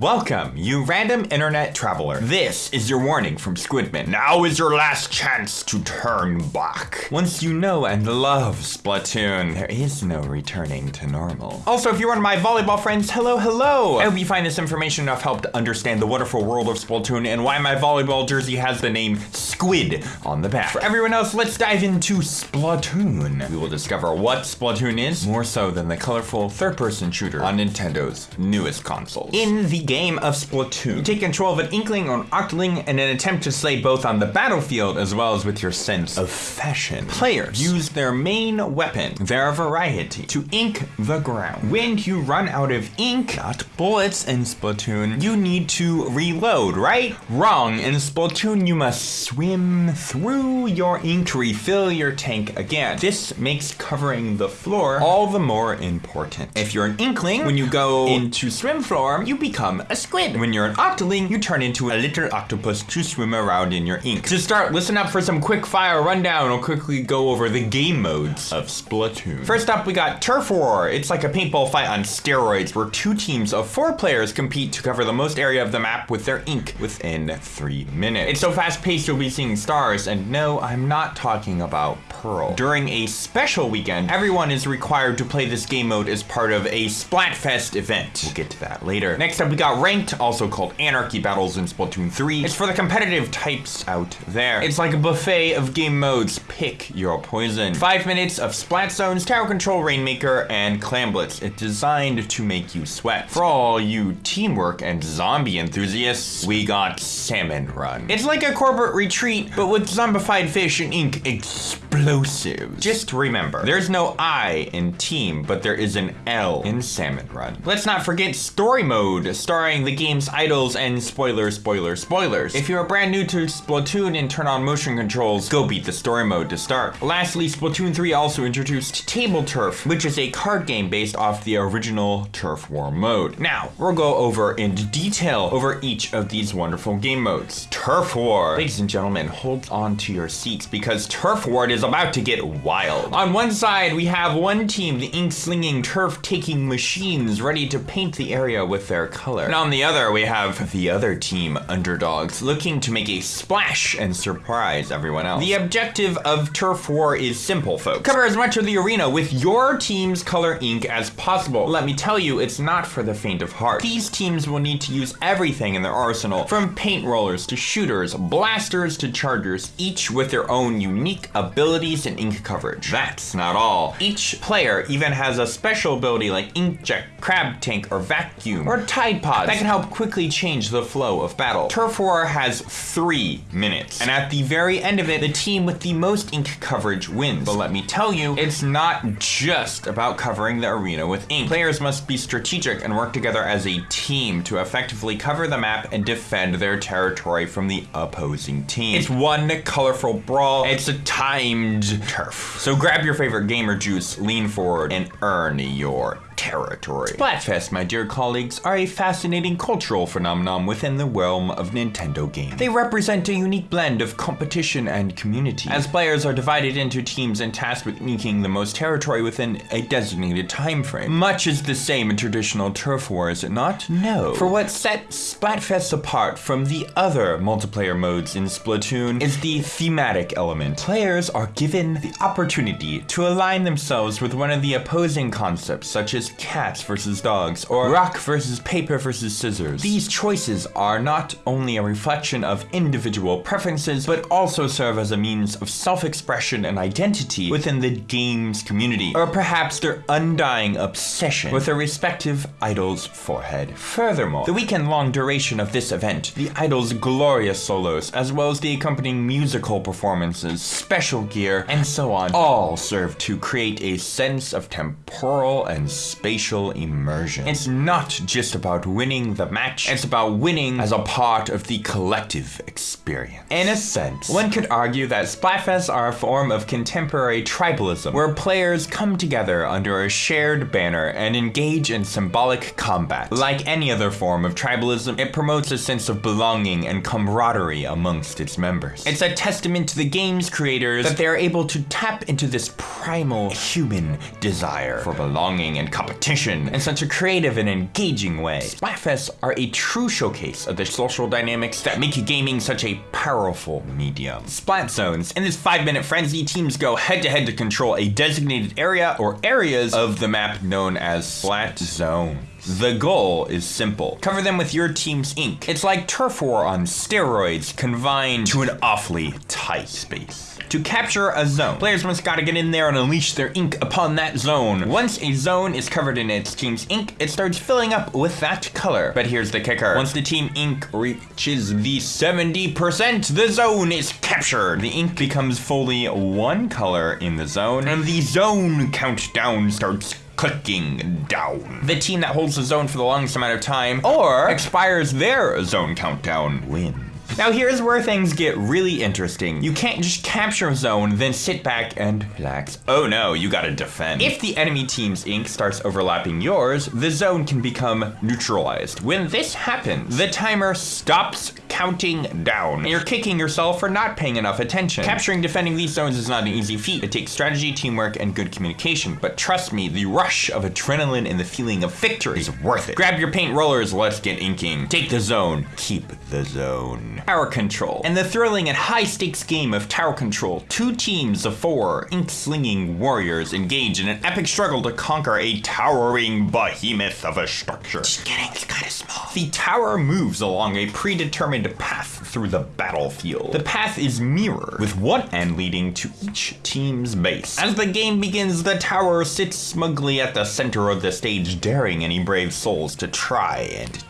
Welcome, you random internet traveler. This is your warning from Squidman. Now is your last chance to turn back. Once you know and love Splatoon, there is no returning to normal. Also, if you're one of my volleyball friends, hello, hello. I hope you find this information enough help to understand the wonderful world of Splatoon and why my volleyball jersey has the name Squid on the back. For everyone else, let's dive into Splatoon. We will discover what Splatoon is, more so than the colorful third-person shooter on Nintendo's newest console. In the game of Splatoon. You take control of an Inkling or an Octoling in an attempt to slay both on the battlefield as well as with your sense of fashion. Players use their main weapon, their variety, to ink the ground. When you run out of ink, not bullets in Splatoon, you need to reload, right? Wrong. In Splatoon, you must swim through your ink to refill your tank again. This makes covering the floor all the more important. If you're an Inkling, when you go into swim form, you become a squid. When you're an octoling, you turn into a little octopus to swim around in your ink. To start, listen up for some quick fire rundown. I'll quickly go over the game modes of Splatoon. First up, we got Turf War. It's like a paintball fight on steroids where two teams of four players compete to cover the most area of the map with their ink within three minutes. It's so fast paced you'll be seeing stars, and no, I'm not talking about Pearl. During a special weekend, everyone is required to play this game mode as part of a Splatfest event. We'll get to that later. Next up, we got got ranked, also called Anarchy Battles in Splatoon 3. It's for the competitive types out there. It's like a buffet of game modes. Pick your poison. Five minutes of Splat Zones, Tower Control, Rainmaker, and Clamblitz. It's designed to make you sweat. For all you teamwork and zombie enthusiasts, we got Salmon Run. It's like a corporate retreat, but with zombified fish and ink explosives. Just remember, there's no I in team, but there is an L in Salmon Run. Let's not forget story mode. Star starring the game's idols and spoiler, spoiler, spoilers. If you're brand new to Splatoon and turn on motion controls, go beat the story mode to start. Lastly, Splatoon 3 also introduced Table Turf, which is a card game based off the original Turf War mode. Now, we'll go over in detail over each of these wonderful game modes. Turf War. Ladies and gentlemen, hold on to your seats because Turf War is about to get wild. On one side, we have one team, the ink-slinging, turf-taking machines ready to paint the area with their color. And on the other, we have the other team, Underdogs, looking to make a splash and surprise everyone else. The objective of Turf War is simple, folks. Cover as much of the arena with your team's color ink as possible. Let me tell you, it's not for the faint of heart. These teams will need to use everything in their arsenal, from paint rollers to shooters, blasters to chargers, each with their own unique abilities and ink coverage. That's not all. Each player even has a special ability like Inkjet, Crab Tank, or Vacuum, or Tide Pod that can help quickly change the flow of battle. Turf War has three minutes, and at the very end of it, the team with the most ink coverage wins. But let me tell you, it's not just about covering the arena with ink. Players must be strategic and work together as a team to effectively cover the map and defend their territory from the opposing team. It's one colorful brawl. It's a timed turf. So grab your favorite gamer juice, lean forward, and earn your territory. Splatfest, my dear colleagues, are a fascinating cultural phenomenon within the realm of Nintendo games. They represent a unique blend of competition and community, as players are divided into teams and tasked with making the most territory within a designated time frame. Much is the same in traditional turf war, is it not? No. For what sets Splatfest apart from the other multiplayer modes in Splatoon is the thematic element. Players are given the opportunity to align themselves with one of the opposing concepts, such as cats versus dogs, or rock versus paper versus scissors. These choices are not only a reflection of individual preferences, but also serve as a means of self-expression and identity within the game's community, or perhaps their undying obsession with their respective idol's forehead. Furthermore, the weekend-long duration of this event, the idol's glorious solos, as well as the accompanying musical performances, special gear, and so on, all serve to create a sense of temporal and spatial immersion. It's not just about winning the match, it's about winning as a part of the collective experience. In a sense, one could argue that Splatfests are a form of contemporary tribalism, where players come together under a shared banner and engage in symbolic combat. Like any other form of tribalism, it promotes a sense of belonging and camaraderie amongst its members. It's a testament to the game's creators that they are able to tap into this primal human desire for belonging and competition in such a creative and engaging way. Splatfests are a true showcase of the social dynamics that make gaming such a powerful medium. Splat zones. In this five minute frenzy, teams go head to head to control a designated area or areas of the map known as splat zones. The goal is simple. Cover them with your team's ink. It's like turf war on steroids confined to an awfully tight space. To capture a zone, players must gotta get in there and unleash their ink upon that zone. Once a zone is covered in its team's ink, it starts filling up with that color. But here's the kicker. Once the team ink reaches the 70%, the zone is captured. The ink becomes fully one color in the zone, and the zone countdown starts clicking down. The team that holds the zone for the longest amount of time or expires their zone countdown wins. Now here's where things get really interesting. You can't just capture a zone, then sit back and relax. Oh no, you gotta defend. If the enemy team's ink starts overlapping yours, the zone can become neutralized. When this happens, the timer stops counting down. And you're kicking yourself for not paying enough attention. Capturing defending these zones is not an easy feat. It takes strategy, teamwork, and good communication. But trust me, the rush of adrenaline and the feeling of victory is worth it. Grab your paint rollers, let's get inking. Take the zone, keep the zone. Tower control. In the thrilling and high stakes game of tower control, two teams of four ink slinging warriors engage in an epic struggle to conquer a towering behemoth of a structure. Just kidding, it's kind of small. The tower moves along a predetermined path through the battlefield. The path is mirrored, with one end leading to each team's base. As the game begins, the tower sits smugly at the center of the stage, daring any brave souls to try and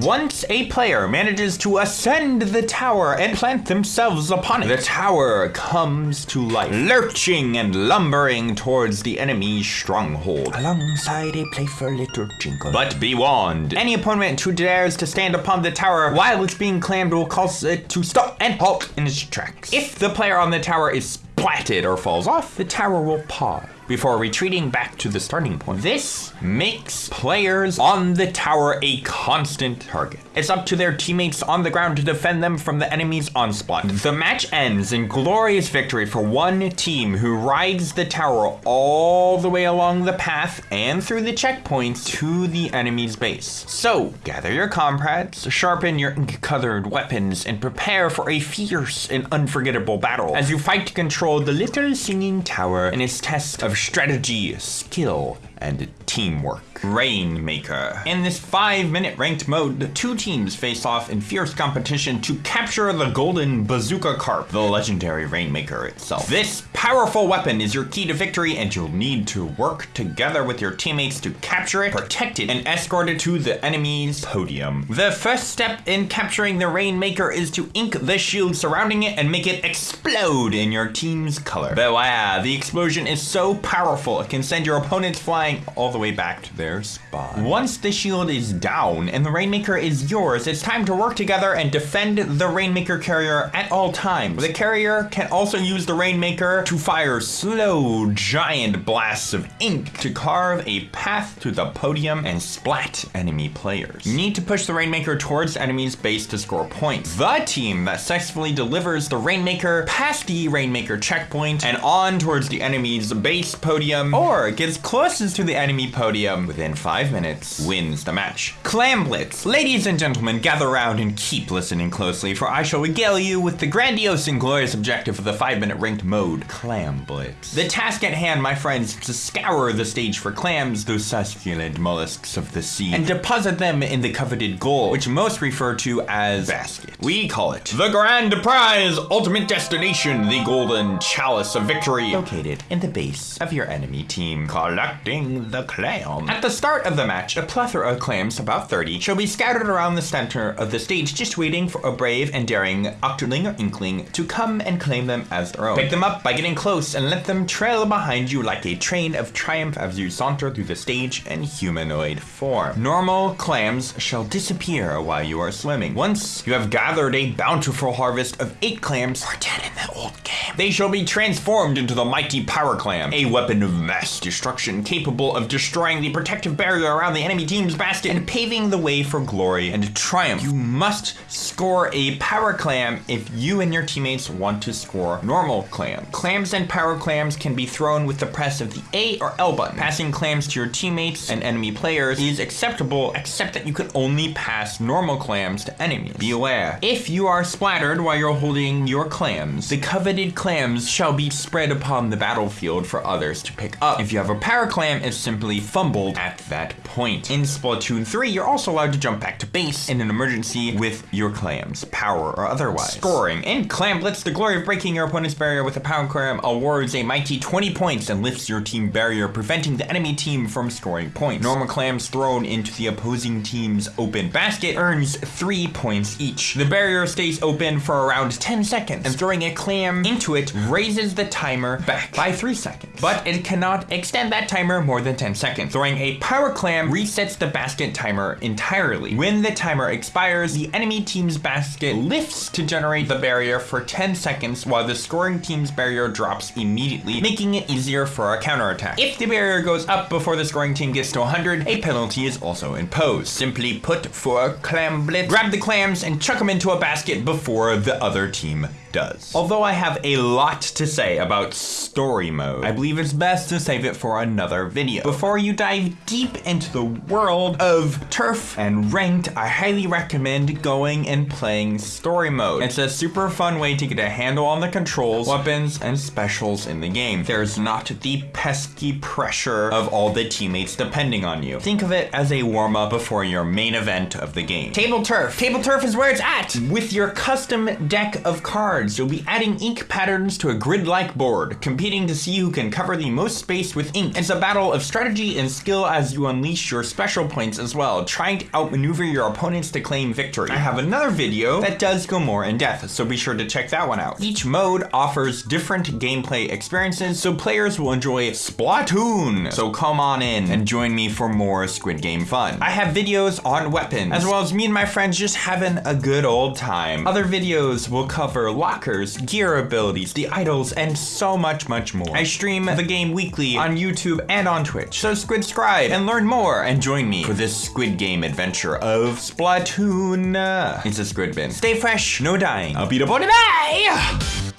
Once a player manages to ascend the tower and plant themselves upon it, the tower comes to life, lurching and lumbering towards the enemy's stronghold, alongside a playful little jingle. But be warned, any opponent who dares to stand upon the tower while it's being clammed will cause it to stop and halt in its tracks. If the player on the tower is splatted or falls off, the tower will pause before retreating back to the starting point. This makes players on the tower a constant target. It's up to their teammates on the ground to defend them from the enemy's onslaught. The match ends in glorious victory for one team who rides the tower all the way along the path and through the checkpoints to the enemy's base. So, gather your comrades, sharpen your ink-colored weapons, and prepare for a fierce and unforgettable battle as you fight to control the little singing tower in its test of strategy, skill, and teamwork. Rainmaker. In this five minute ranked mode, the two teams face off in fierce competition to capture the golden bazooka carp, the legendary Rainmaker itself. This powerful weapon is your key to victory and you'll need to work together with your teammates to capture it, protect it, and escort it to the enemy's podium. The first step in capturing the Rainmaker is to ink the shield surrounding it and make it explode in your team's color. Beware, the explosion is so powerful it can send your opponents flying all the way back to their spot. Once the shield is down and the Rainmaker is yours, it's time to work together and defend the Rainmaker carrier at all times. The carrier can also use the Rainmaker to fire slow, giant blasts of ink to carve a path to the podium and splat enemy players. You need to push the Rainmaker towards enemy's base to score points. The team that successfully delivers the Rainmaker past the Rainmaker checkpoint and on towards the enemy's base podium or gets closest to the enemy podium within five minutes wins the match. Clam Blitz. Ladies and gentlemen, gather around and keep listening closely, for I shall regale you with the grandiose and glorious objective of the five minute ranked mode, Clam Blitz. The task at hand, my friends, is to scour the stage for clams, those succulent mollusks of the sea, and deposit them in the coveted goal, which most refer to as basket. We call it the grand prize, ultimate destination, the golden chalice of victory, located in the base of your enemy team, collecting the clam. At the start of the match, a plethora of clams, about 30, shall be scattered around the center of the stage, just waiting for a brave and daring octoling or inkling to come and claim them as their own. Pick them up by getting close and let them trail behind you like a train of triumph as you saunter through the stage in humanoid form. Normal clams shall disappear while you are swimming. Once you have gathered a bountiful harvest of eight clams, in the old game, they shall be transformed into the mighty power clam, a weapon of mass destruction capable capable of destroying the protective barrier around the enemy team's basket and paving the way for glory and triumph. You must score a power clam if you and your teammates want to score normal clams. Clams and power clams can be thrown with the press of the A or L button. Passing clams to your teammates and enemy players is acceptable, except that you can only pass normal clams to enemies. Be aware, if you are splattered while you're holding your clams, the coveted clams shall be spread upon the battlefield for others to pick up. If you have a power clam, it's simply fumbled at that point. In Splatoon 3, you're also allowed to jump back to base in an emergency with your clams, power or otherwise. Scoring. In Clam Blitz, the glory of breaking your opponent's barrier with a power clam awards a mighty 20 points and lifts your team barrier, preventing the enemy team from scoring points. Normal clams thrown into the opposing team's open basket earns 3 points each. The barrier stays open for around 10 seconds, and throwing a clam into it raises the timer back by 3 seconds. But it cannot extend that timer more than 10 seconds. Throwing a power clam resets the basket timer entirely. When the timer expires, the enemy team's basket lifts to generate the barrier for 10 seconds while the scoring team's barrier drops immediately, making it easier for a counterattack. If the barrier goes up before the scoring team gets to 100, a penalty is also imposed. Simply put for clam blitz, grab the clams and chuck them into a basket before the other team does. Although I have a lot to say about story mode, I believe it's best to save it for another video. Before you dive deep into the world of turf and ranked, I highly recommend going and playing story mode. It's a super fun way to get a handle on the controls, weapons, and specials in the game. There's not the pesky pressure of all the teammates depending on you. Think of it as a warm-up before your main event of the game. Table turf. Table turf is where it's at! With your custom deck of cards, you'll be adding ink patterns to a grid-like board, competing to see who can cover the most space with ink. It's a battle of strategy and skill as you unleash your special points as well, trying to outmaneuver your opponents to claim victory. I have another video that does go more in depth, so be sure to check that one out. Each mode offers different gameplay experiences, so players will enjoy Splatoon. So come on in and join me for more Squid Game fun. I have videos on weapons, as well as me and my friends just having a good old time. Other videos will cover lockers, gear abilities, the idols, and so much, much more. I stream the game weekly on YouTube and on Twitch, so squid-scribe and learn more and join me for this Squid Game adventure of Splatoon. It's a squid bin. Stay fresh, no dying. I'll be the bye!